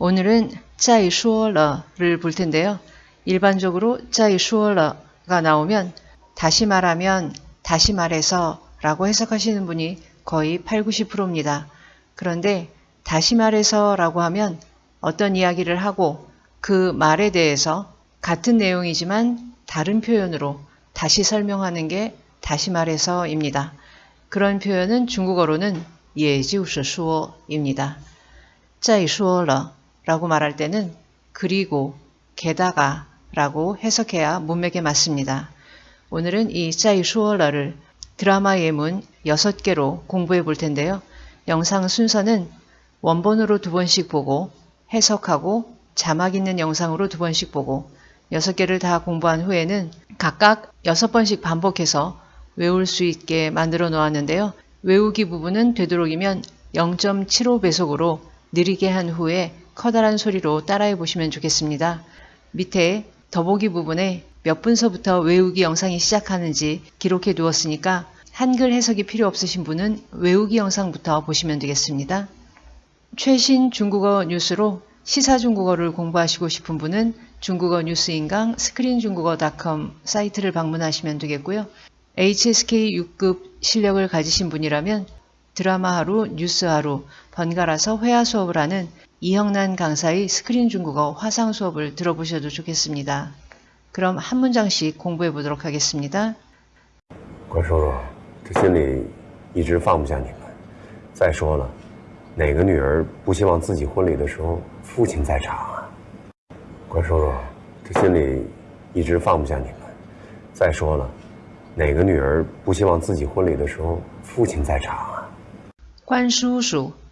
오늘은 짜이 슈어러를 볼 텐데요. 일반적으로 짜이 슈어러가 나오면 다시 말하면 다시 말해서 라고 해석하시는 분이 거의 8, 90%입니다. 그런데 다시 말해서 라고 하면 어떤 이야기를 하고 그 말에 대해서 같은 내용이지만 다른 표현으로 다시 설명하는 게 다시 말해서입니다. 그런 표현은 중국어로는 예지우스수어입니다. 짜이说了 라고 말할 때는 그리고 게다가 라고 해석해야 문맥에 맞습니다. 오늘은 이 짜이 슈어러를 드라마 예문 6개로 공부해 볼 텐데요. 영상 순서는 원본으로 두 번씩 보고 해석하고 자막 있는 영상으로 두 번씩 보고 6개를 다 공부한 후에는 각각 6번씩 반복해서 외울 수 있게 만들어 놓았는데요. 외우기 부분은 되도록이면 0.75배속으로 느리게 한 후에 커다란 소리로 따라해 보시면 좋겠습니다. 밑에 더보기 부분에 몇 분서부터 외우기 영상이 시작하는지 기록해 두었으니까 한글 해석이 필요 없으신 분은 외우기 영상부터 보시면 되겠습니다. 최신 중국어 뉴스로 시사 중국어를 공부하시고 싶은 분은 중국어 뉴스 인강 스크린중국어.com 사이트를 방문하시면 되겠고요. HSK 6급 실력을 가지신 분이라면 드라마 하루, 뉴스 하루 번갈아서 회화 수업을 하는 이형난 강사의 스크린 중국어 화상 수업을 들어보셔도 좋겠습니다. 그럼 한 문장씩 공부해 보도록 하겠습니다. 关叔叔，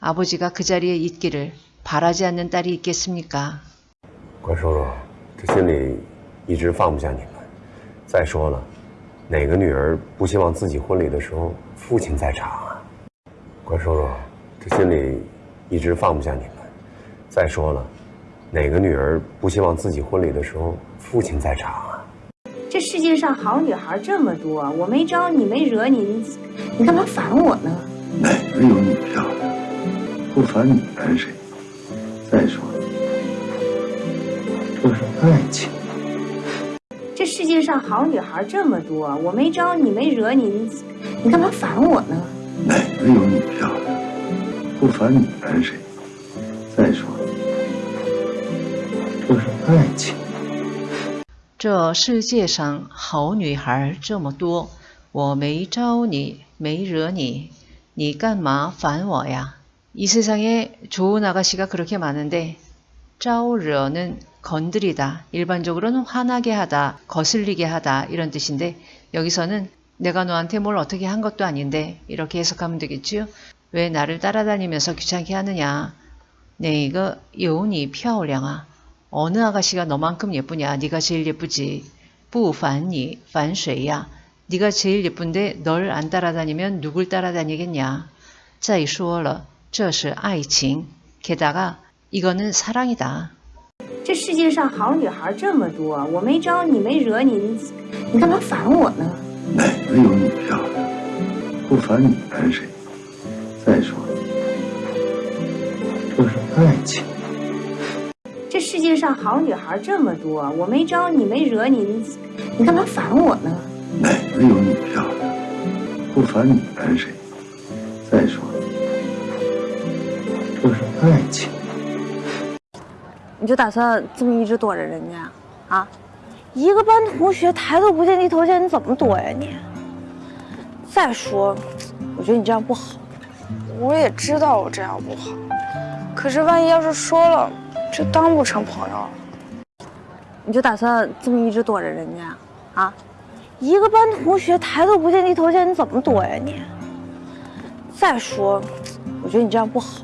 아버지가 그 자리에 있기를 바라지 않는 딸이 있겠습니까? 乖叔叔，这心里一直放不下你们。再说了，哪个女儿不希望自己婚礼的时候父亲在场啊？乖叔叔，这心里一直放不下你们。再说了，哪个女儿不希 不烦你烦谁？再说，这是爱情。这世界上好女孩这么多，我没招你，没惹你，你干嘛烦我呢？哪个有你漂亮？不烦你烦谁？再说，这是爱情。这世界上好女孩这么多，我没招你，没惹你，你干嘛烦我呀？ 이 세상에 좋은 아가씨가 그렇게 많은데 짜오르는 건드리다, 일반적으로는 화나게 하다, 거슬리게 하다 이런 뜻인데 여기서는 내가 너한테 뭘 어떻게 한 것도 아닌데 이렇게 해석하면 되겠지요. 왜 나를 따라다니면서 귀찮게 하느냐. 네, 이거 여운이漂亮啊. 어느 아가씨가 너만큼 예쁘냐. 네가 제일 예쁘지. 뿌凡니, 凡谁야. 네가 제일 예쁜데 널 안 따라다니면 누굴 따라다니겠냐. 再说了. 这是爱情，게다가 이거는 사랑이다. 这世界上好女孩这么多，我没招你，没惹你，你干嘛烦我呢？哪个有你漂亮？不烦女人谁？再说，这是爱情。 就是爱情。你就打算这么一直躲着人家啊？一个班同学抬头不见低头见，你怎么躲呀你？再说，我觉得你这样不好。我也知道我这样不好，可是万一要是说了，就当不成朋友了。你就打算这么一直躲着人家啊？一个班同学抬头不见低头见，你怎么躲呀你？再说，我觉得你这样不好。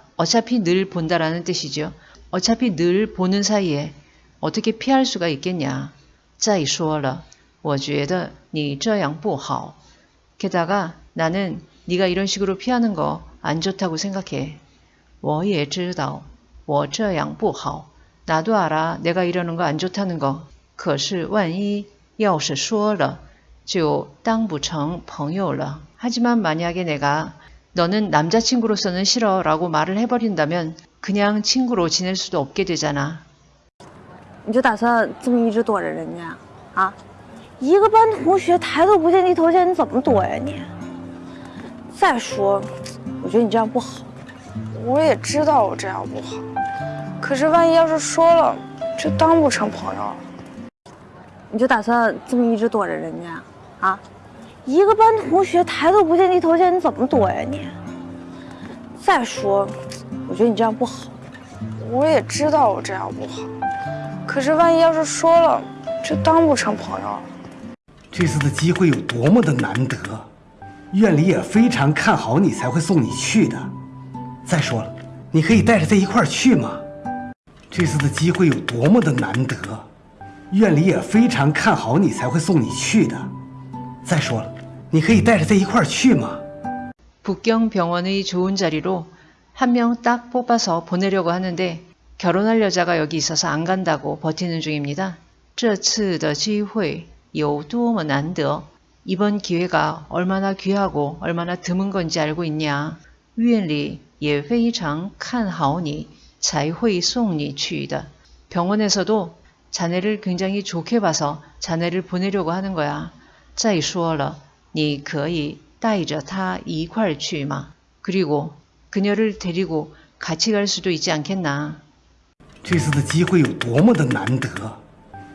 어차피 늘 본다라는 뜻이죠. 어차피 늘 보는 사이에 어떻게 피할 수가 있겠냐. 再说了我觉得你这样不好. 게다가 나는 네가 이런 식으로 피하는 거 안 좋다고 생각해. 我也知道我这样不好. 나도 알아 내가 이러는 거 안 좋다는 거. 可是万一要是说了就当不成朋友了. 하지만 만약에 내가 너는 남자친구로서는 싫어 라고 말을 해버린다면 그냥 친구로 지낼 수도 없게 되잖아. 你就打算这么一直躲着人家啊？ 一个班同学抬头不见低头见，你怎么躲呀你？再说，我觉得你这样不好。我也知道我这样不好，可是万一要是说了，就当不成朋友了。这次的机会有多么的难得，院里也非常看好你，才会送你去的。再说了，你可以带着他一块儿去吗？这次的机会有多么的难得，院里也非常看好你，才会送你去的。再说了，你可以带着他一块儿去吗？ 북경 병원의 좋은 자리로 한 명 딱 뽑아서 보내려고 하는데 결혼할 여자가 여기 있어서 안 간다고 버티는 중입니다. 这次的机会有多么难得. 이번 기회가 얼마나 귀하고 얼마나 드문 건지 알고 있냐. 院里也非常看好你才会送你去的. 병원에서도 자네를 굉장히 좋게 봐서 자네를 보내려고 하는 거야. 再说了，你可以带着他一块儿去吗？ 그리고 그녀를 데리고 같이 갈 수도 있지 않겠나? 这次的机会有多么的难得，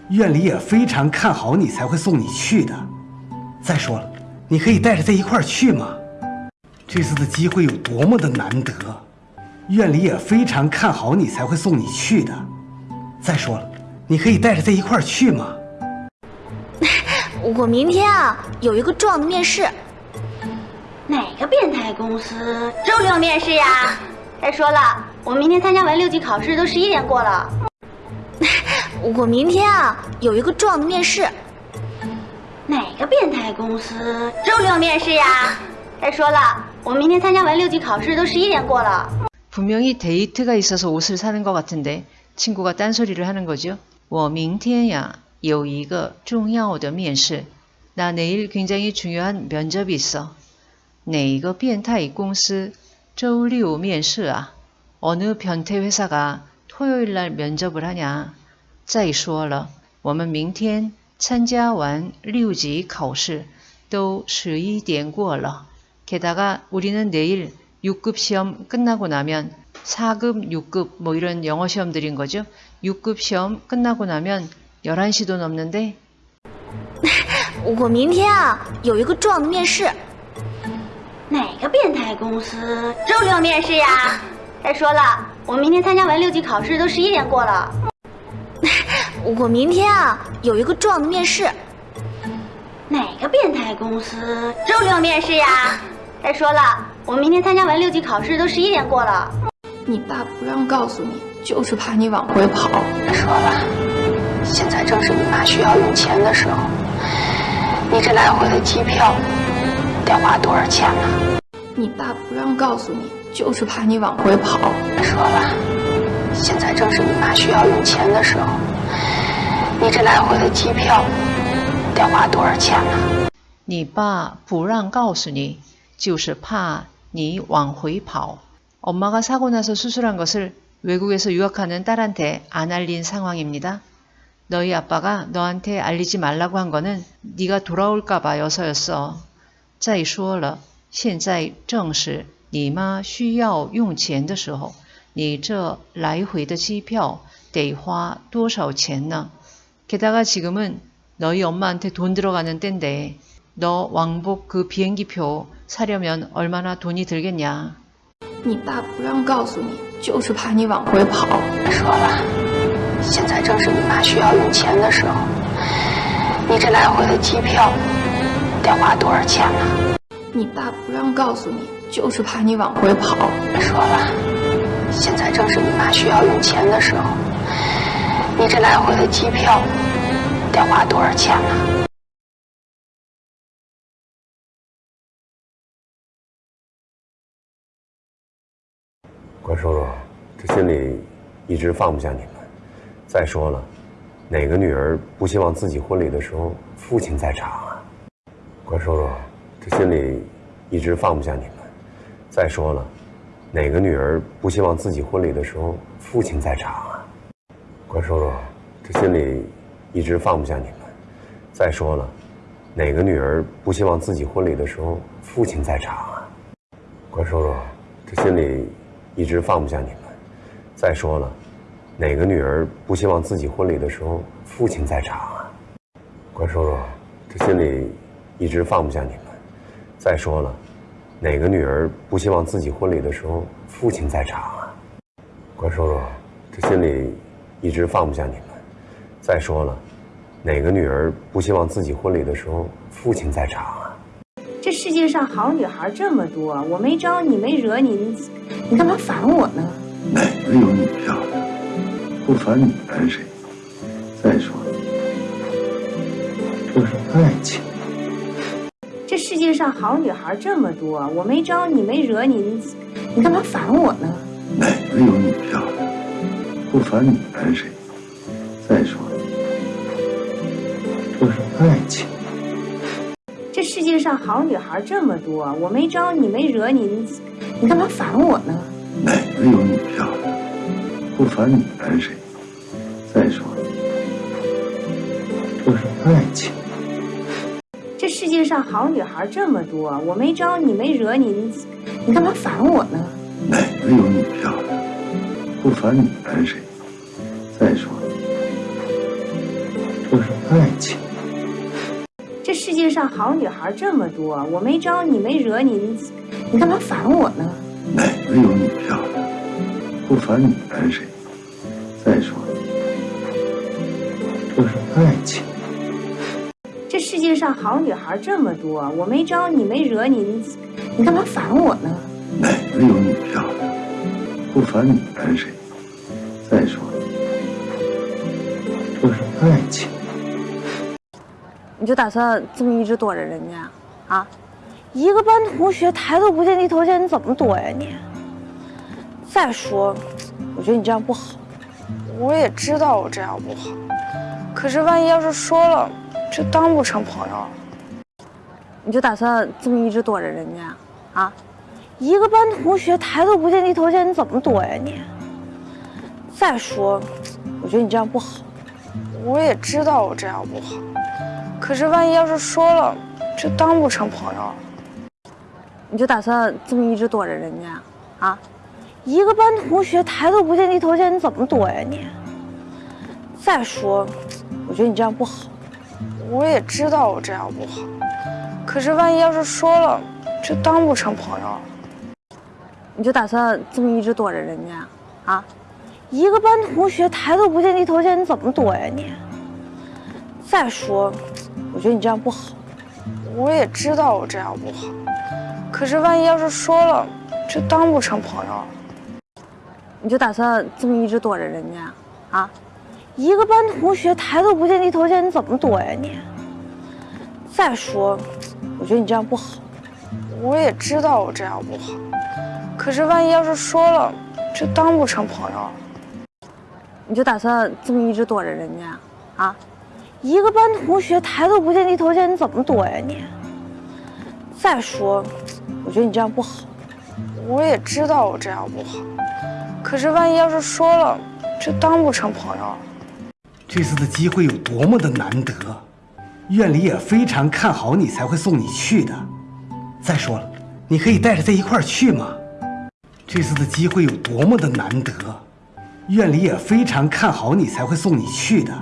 院里也非常看好你，才会送你去的。再说了，你可以带着他一块儿去吗？这次的机会有多么的难得，院里也非常看好你，才会送你去的。再说了，你可以带着他一块儿去吗？ 我明天啊有一个重要的面试。哪个变态公司周六面试呀？再说了，我明天参加完六级考试都十一点过了。我明天啊有一个重要的面试。哪个变态公司周六面试呀？再说了，我明天参加完六级考试都十一点过了。 분명히 데이트가 있어서 옷을 사는 것 같은데 친구가 딴소리를 하는 거죠. 我明天呀 有一个重要的面试. 나 내일 굉장히 중요한 면접이 있어. 哪个变态公司周六面试啊? 어느 변태 회사가 토요일 날 면접을 하냐? 再说了，我们明天参加完六级考试都十一点过了. 게다가 우리는 내일 6급 시험 끝나고 나면 4급, 6급 뭐 이런 영어 시험들인 거죠. 6급 시험 끝나고 나면 11시도 넘는데 我明天啊有一个重要的面试。哪个变态公司周六面试呀？再说了，我明天参加完六级考试都十一点过了。我明天啊有一个重要的面试。哪个变态公司周六面试呀？再说了，我明天参加完六级考试都十一点过了。你爸不让告诉你，就是怕你往回跑。说了， 现在正是你妈需要用钱的时候，你这来回的机票得花多少钱呢？你爸不让告诉你，就是怕你往回跑。说了，现在正是你妈需要用钱的时候，你这来回的机票得花多少钱呢？你爸不让告诉你，就是怕你往回跑. 엄마가 사고 나서 수술한 것을 외국에서 유학하는 딸한테 안 알린 상황입니다. 너희 아빠가 너한테 알리지 말라고 한 거는 네가 돌아올까 봐여서였어. 再说了，现在正是你妈需要用钱的时候，你这来回的机票 得花多少钱呢? 게다가 지금은 너희 엄마한테 돈 들어가는 때인데 너 왕복 그 비행기표 사려면 얼마나 돈이 들겠냐? 你爸不让告诉你，就是怕你往回跑。说了， 现在正是你妈需要用钱的时候，你这来回的机票得花多少钱呢？你爸不让告诉你，就是怕你往回跑。说了，现在正是你妈需要用钱的时候，你这来回的机票得花多少钱呢？关叔叔，这心里一直放不下你们。再说了，哪个女儿不希望自己婚礼的时候父亲在场啊？关叔叔，这心里一直放不下你们。再说了，哪个女儿不希望自己婚礼的时候父亲在场啊？关叔叔，这心里一直放不下你们。再说了，哪个女儿不希望自己婚礼的时候父亲在场啊？关叔叔，这心里。一直放不下你们。再说了，哪个女儿不希望自己婚礼的时候父亲在场啊？关叔叔，这心里一直放不下你们。再说了，哪个女儿不希望自己婚礼的时候父亲在场啊？关叔叔，这心里一直放不下你们。再说了，哪个女儿不希望自己婚礼的时候父亲在场啊？这世界上好女孩这么多，我没招你，没惹你，你你干嘛烦我呢？哪个有你漂亮？不烦你烦谁？再说了，这是爱情。这世界上好女孩这么多，我没招你，没惹你，你你干嘛烦我呢？哪个有你漂亮？不烦你烦谁？再说了，这是爱情。这世界上好女孩这么多，我没招你，没惹你，你你干嘛烦我呢？哪个有你？不烦你烦谁？再说了，这是爱情。这世界上好女孩这么多，我没招你，没惹你，你你干嘛烦我呢？哪个有你漂亮？不烦你烦谁？再说了，这是爱情。这世界上好女孩这么多，我没招你，没惹你，你你干嘛烦我呢？哪个有你漂亮？不烦你烦谁？再说了，这是爱情。这世界上好女孩这么多，我没招你，没惹你，你你干嘛烦我呢？哪个有你漂亮？不烦你烦谁？再说了，这是爱情。你就打算这么一直躲着人家啊？一个班同学抬头不见低头见，你怎么躲呀你？再说，我觉得你这样不好。我也知道我这样不好，可是万一要是说了，就当不成朋友了。你就打算这么一直躲着人家啊？一个班同学抬头不见低头见，你怎么躲呀你？再说，我觉得你这样不好。我也知道我这样不好，可是万一要是说了，就当不成朋友了。你就打算这么一直躲着人家啊？一个班同学抬头不见低头见，你怎么躲呀你？再说，我觉得你这样不好。我也知道我这样不好，可是万一要是说了，就当不成朋友了。你就打算这么一直躲着人家啊？一个班同学抬头不见低头见，你怎么躲呀你？再说，我觉得你这样不好。我也知道我这样不好，可是万一要是说了，就当不成朋友了。你就打算这么一直躲着人家啊？一个班同学抬头不见低头见，你怎么躲呀你？再说，我觉得你这样不好。我也知道我这样不好，可是万一要是说了，就当不成朋友了。你就打算这么一直躲着人家啊？一个班同学抬头不见低头见，你怎么躲呀你？再说，我觉得你这样不好。我也知道我这样不好，可是万一要是说了，这当不成朋友了。这次的机会有多么的难得，院里也非常看好你，才会送你去的。再说了，你可以带着他一块去吗？这次的机会有多么的难得，院里也非常看好你，才会送你去的。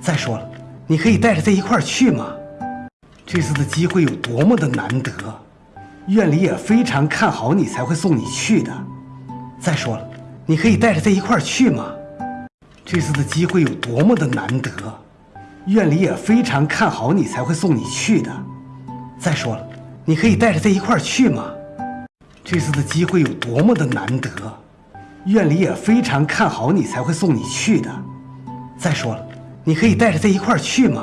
再说了，你可以带着他一块去吗？这次的机会有多么的难得，院里也非常看好你，才会送你去的。再说了，你可以带着在一块儿去吗？这次的机会有多么的难得，院里也非常看好你，才会送你去的。再说了，你可以带着在一块儿去吗？这次的机会有多么的难得，院里也非常看好你，才会送你去的。再说了，你可以带着在一块儿去吗？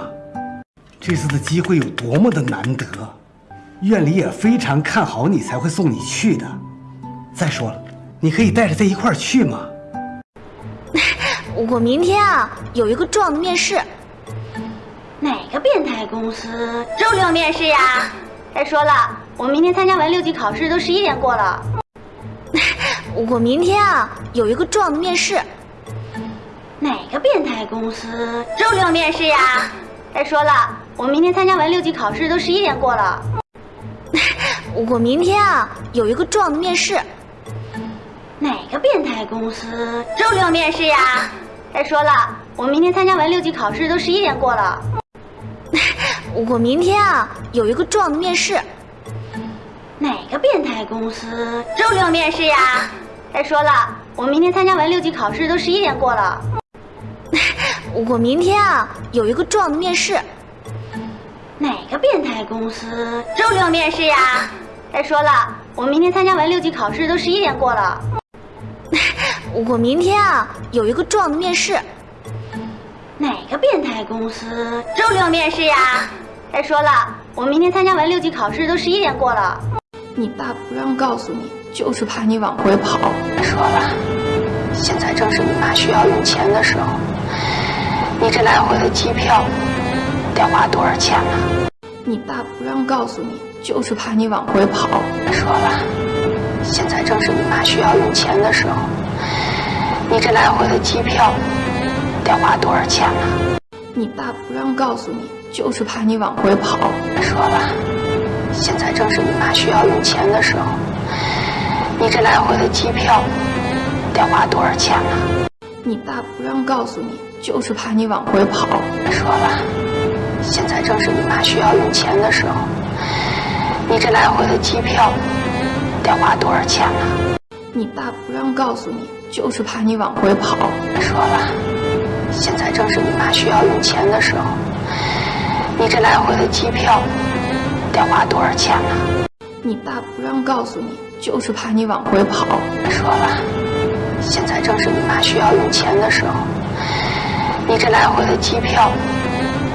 这次的机会有多么的难得，院里也非常看好你，才会送你去的。再说了，你可以带着他一块儿去吗？我明天啊有一个重要的面试。哪个变态公司周 六 面试呀？再说了，我明天参加完六级考试都十一点过了。我明天啊有一个重要的面试。哪个变态公司周六面试呀？再说了，我明天参加完六级考试都十一点过了。我明天啊有一个重要的面试。哪个变态公司周六面试呀？再 说了，我明天参加完六级考试都十一点过了。我明天啊有一个重要的面试。哪个变态公司周六面试呀？再 说了，我明天参加完六级考试都十一点过了。我明天啊有一个重要的面试。哪个变态公司周六面试呀？再说了，我明天参加完六级考试都十一点过了。我明天啊有一个重要的面试。哪个变态公司周六面试呀？再说了，我明天参加完六级考试都十一点过了。你爸不让告诉你，就是怕你往回跑。再说了，现在正是你妈需要用钱的时候，你这来回的机票得花多少钱呢？你爸不让告诉你，就是怕你往回跑。说了，现在正是你妈需要用钱的时候，你这来回的机票得花多少钱呢？你爸不让告诉你，就是怕你往回跑。说了，现在正是你妈需要用钱的时候，你这来回的机票得花多少钱呢？你爸不让告诉你，就是怕你往回跑。说了，现在正是你妈需要用钱的时候，你这来回的机票得花多少钱呢？你爸不让告诉你，就是怕你往回跑。说了，现在正是你妈需要用钱的时候，你这来回的机票得花多少钱呢？你爸不让告诉你，就是怕你往回跑。说了，现在正是你妈需要用钱的时候，你这来回的机票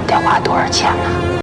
得花多少钱呢？